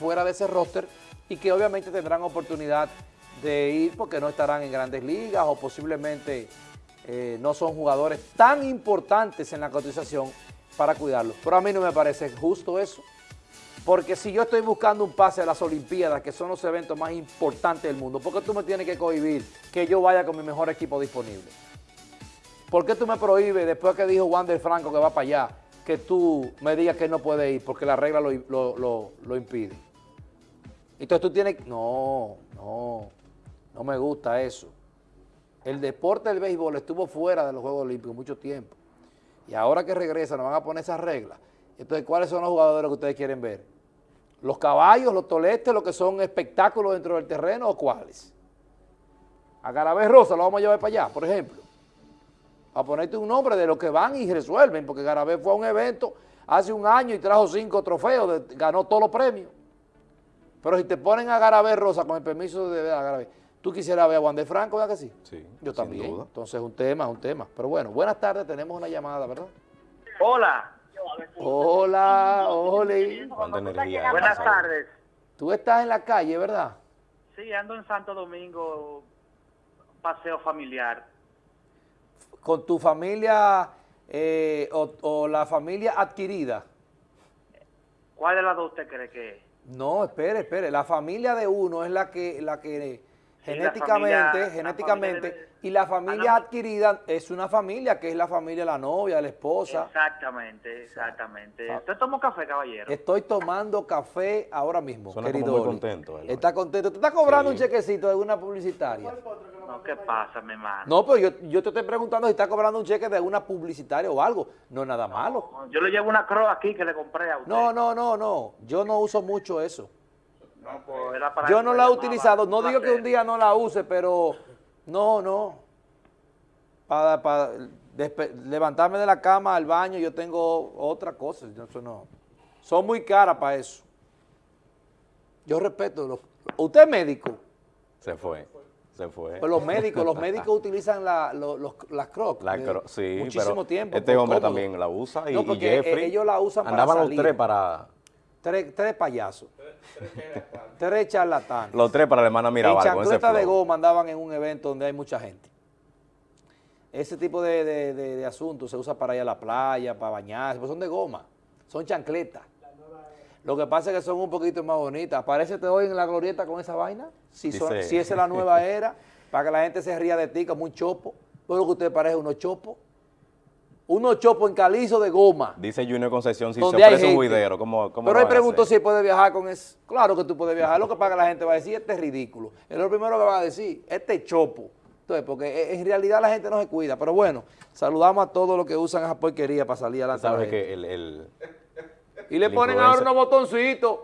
fuera de ese roster y que obviamente tendrán oportunidad de ir porque no estarán en grandes ligas o posiblemente eh, no son jugadores tan importantes en la cotización para cuidarlos. Pero a mí no me parece justo eso, porque si yo estoy buscando un pase a las Olimpiadas, que son los eventos más importantes del mundo, ¿por qué tú me tienes que cohibir que yo vaya con mi mejor equipo disponible? ¿Por qué tú me prohíbes, después que dijo Wander Franco que va para allá, que tú me digas que no puede ir porque la regla lo, lo impide? Entonces tú tienes... No, no, no me gusta eso. El deporte del béisbol estuvo fuera de los Juegos Olímpicos mucho tiempo. Y ahora que regresa nos van a poner esas reglas. Entonces, ¿cuáles son los jugadores que ustedes quieren ver? ¿Los caballos, los toletes, los que son espectáculos dentro del terreno o cuáles? A Garabé Rosa lo vamos a llevar para allá, por ejemplo. A ponerte un nombre de los que van y resuelven, porque Garabé fue a un evento hace un año y trajo cinco trofeos, ganó todos los premios. Pero si te ponen a Garabé Rosa con el permiso de Garabé, ¿Tú quisieras ver a Juan de Franco, verdad que sí? Sí, Yo también. Entonces es un tema, es un tema. Pero bueno, buenas tardes, tenemos una llamada, ¿verdad? Hola. Hola, Oli. Buenas tardes. Tú estás en la calle, ¿verdad? Sí, ando en Santo Domingo, paseo familiar. ¿Con tu familia eh, o, la familia adquirida? ¿Cuál de las dos usted cree que es? No, espere, espere. La familia de uno es la que, la que genéticamente, genéticamente, y la familia adquirida es una familia que es la familia de la novia, la esposa. Exactamente, exactamente. ¿Usted tomó café, caballero? Estoy tomando café ahora mismo, Suena querido. muy contento. Está contento. ¿Tú estás cobrando un chequecito de una publicitaria? No, ¿qué pasa, mi hermano? No, pero yo, yo te estoy preguntando si está cobrando un cheque de una publicitaria o algo. No es nada malo. Yo le llevo una croa aquí que le compré a usted. No, no, no, no. Yo no uso mucho eso. Pues, yo no la he utilizado, no digo que un día no la use, pero no, no. Para, levantarme de la cama al baño yo tengo otra cosa, eso no. Son muy caras para eso. Yo respeto. ¿Usted es médico? Se fue. Se fue. Pues los médicos, los médicos utilizan la, las crocs. La sí, muchísimo tiempo. Este hombre también la usa y, no, porque Jeffrey. Ellos la usan andaban los tres para Tres, tres payasos. tres charlatanes. Los tres para la hermana Mirabal. En chancleta de goma andaban en un evento donde hay mucha gente. Ese tipo de, asuntos se usa para ir a la playa, para bañarse, pues son de goma, son chancletas. Lo que pasa es que son un poquito más bonitas. Aparecete hoy en la glorieta con esa vaina, si, son, si esa es la nueva era, para que la gente se ría de ti como un chopo. Todo lo que usted parece unos chopos unos chopos en calizo de goma. Dice Junior Concepción si se ofrece un juidero, ¿cómo, cómo Pero él preguntó si puede viajar con eso. Claro que tú puedes viajar, lo que paga la gente va a decir, este es ridículo. Es lo primero que va a decir, este chopo. Entonces, porque en realidad la gente no se cuida. Pero bueno, saludamos a todos los que usan esa porquería para salir a la tarde. que el, Y le ponen ahora unos botoncitos,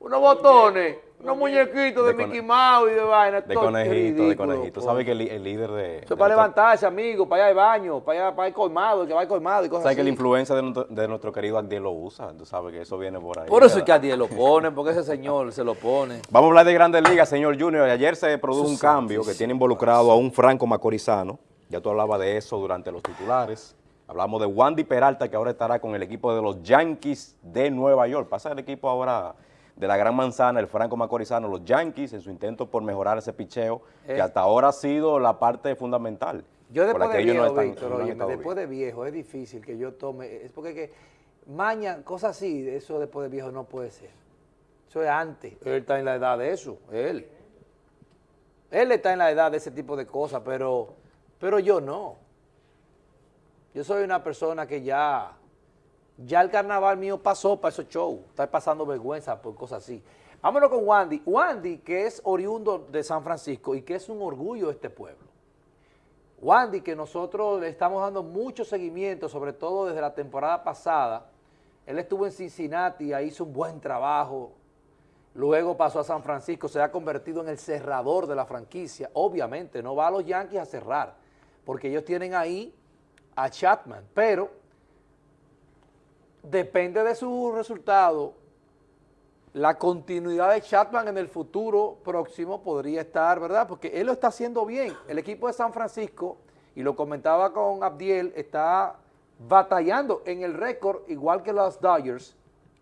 unos botones unos muñequitos de, Mickey Mouse y de vaina. De conejito, de conejito. ¿Sabes que el, líder de... Eso es para levantarse, amigo, para allá de baño, para allá para ir colmado, que va colmado y cosas ¿Sabes que la influencia de nuestro, de nuestro querido Adiel lo usa? Tú sabes que eso viene por ahí. Por eso es que Adiel lo pone, porque ese señor se lo pone. Vamos a hablar de Grandes Ligas, señor Junior. Ayer se produjo un cambio que tiene involucrado a un Franco Macorizano. Ya tú hablabas de eso durante los titulares. Hablamos de Wandy Peralta, que ahora estará con el equipo de los Yankees de Nueva York. Pasa el equipo ahora de la Gran Manzana, el Franco Macorizano, los Yankees, en su intento por mejorar ese picheo, que eh. hasta ahora ha sido la parte fundamental. Yo después de viejo, Víctor, después de viejo es difícil que yo tome, es porque que maña, cosas así, eso después de viejo no puede ser. Eso es antes, él está en la edad de eso, él. Él está en la edad de ese tipo de cosas, pero, pero yo no. Yo soy una persona que ya ya el carnaval mío pasó para esos shows. Está pasando vergüenza por cosas así. Vámonos con Wandy. Wandy, que es oriundo de San Francisco y que es un orgullo de este pueblo. Wandy, que nosotros le estamos dando mucho seguimiento, sobre todo desde la temporada pasada. Él estuvo en Cincinnati, ahí hizo un buen trabajo. Luego pasó a San Francisco, se ha convertido en el cerrador de la franquicia. Obviamente, no va a los Yankees a cerrar, porque ellos tienen ahí a Chapman, pero depende de su resultado, la continuidad de Chapman en el futuro próximo podría estar, ¿verdad? Porque él lo está haciendo bien. El equipo de San Francisco, y lo comentaba con Abdiel, está batallando en el récord, igual que los Dodgers,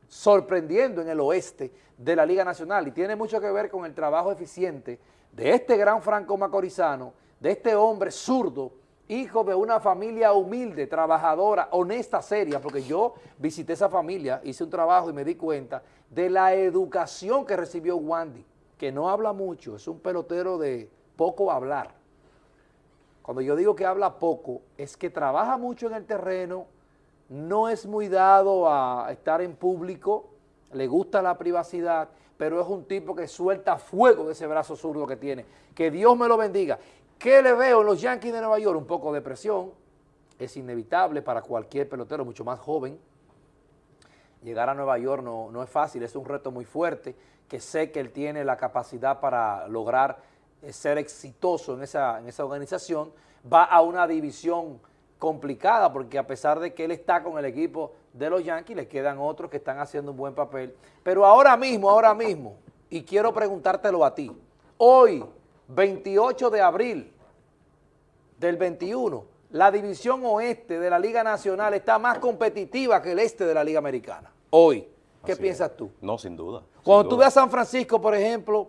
sorprendiendo en el oeste de la Liga Nacional y tiene mucho que ver con el trabajo eficiente de este gran franco macorizano, de este hombre zurdo, hijo de una familia humilde, trabajadora, honesta, seria, porque yo visité esa familia, hice un trabajo y me di cuenta de la educación que recibió Wandy, que no habla mucho, es un pelotero de poco hablar. Cuando yo digo que habla poco, es que trabaja mucho en el terreno, no es muy dado a estar en público, le gusta la privacidad, pero es un tipo que suelta fuego de ese brazo zurdo que tiene. Que Dios me lo bendiga. ¿Qué le veo en los Yankees de Nueva York? Un poco de presión, es inevitable para cualquier pelotero, mucho más joven. Llegar a Nueva York no, no es fácil, es un reto muy fuerte, que sé que él tiene la capacidad para lograr eh, ser exitoso en esa, en esa organización, va a una división complicada porque a pesar de que él está con el equipo de los Yankees, le quedan otros que están haciendo un buen papel. Pero ahora mismo, ahora mismo, y quiero preguntártelo a ti, hoy, 28 de abril del 21, la división oeste de la Liga Nacional está más competitiva que el este de la Liga Americana. Hoy, ¿qué Así piensas es. tú? No, sin duda. sin Cuando tú duda. ves a San Francisco, por ejemplo,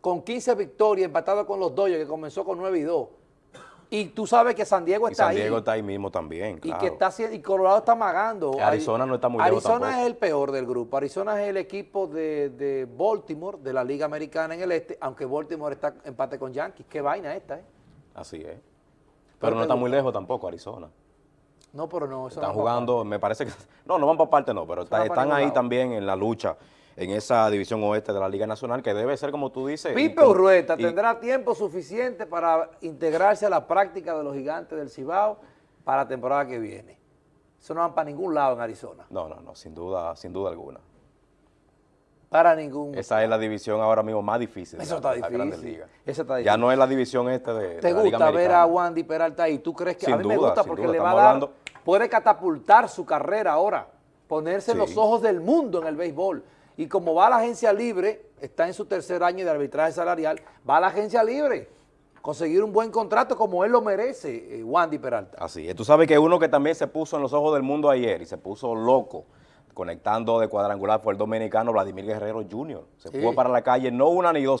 con 15 victorias, empatado con los Dodgers, que comenzó con 9 y 2, y tú sabes que San Diego está San Diego ahí, está ahí mismo también, y que está y Colorado está magando. Arizona no está muy lejos Arizona tampoco. es el peor del grupo. Arizona es el equipo de, de Baltimore, de la Liga Americana en el este, aunque Baltimore está empate con Yankees. Qué vaina esta, ¿eh? Así es. Pero Pero no está muy lejos tampoco Arizona. No, pero no, eso Están no jugando, me parece que... No, no van para parte no, pero está- están ahí lado. también en la lucha, en esa división oeste de la Liga Nacional, que debe ser como tú dices. Pipe Urrueta y- tendrá tiempo suficiente para integrarse a la práctica de los gigantes del Cibao para la temporada que viene. Eso no va para ningún lado en Arizona. No, no, no, sin duda, sin duda alguna. Para ningún. Esa es la división ahora mismo más difícil. Eso la- está Grandes difícil. Ligas. Eso está Ya difícil. no es la división este de, de ¿Te la Liga gusta ver a Wandy Peralta ahí? ¿Tú crees que a Sin mí me duda, gusta sin porque duda, le va a dar, hablando- puede catapultar su carrera ahora, ponerse en los ojos del mundo en el béisbol. Y como va a la agencia libre, está en su tercer año de arbitraje salarial, va a la agencia libre, conseguir un buen contrato como él lo merece, eh, Wandy Peralta. Así es. Tú sabes que uno que también se puso en los ojos del mundo ayer y se puso loco conectando de cuadrangular fue el dominicano Vladimir Guerrero Jr. Se Sí. fue para la calle no una ni dos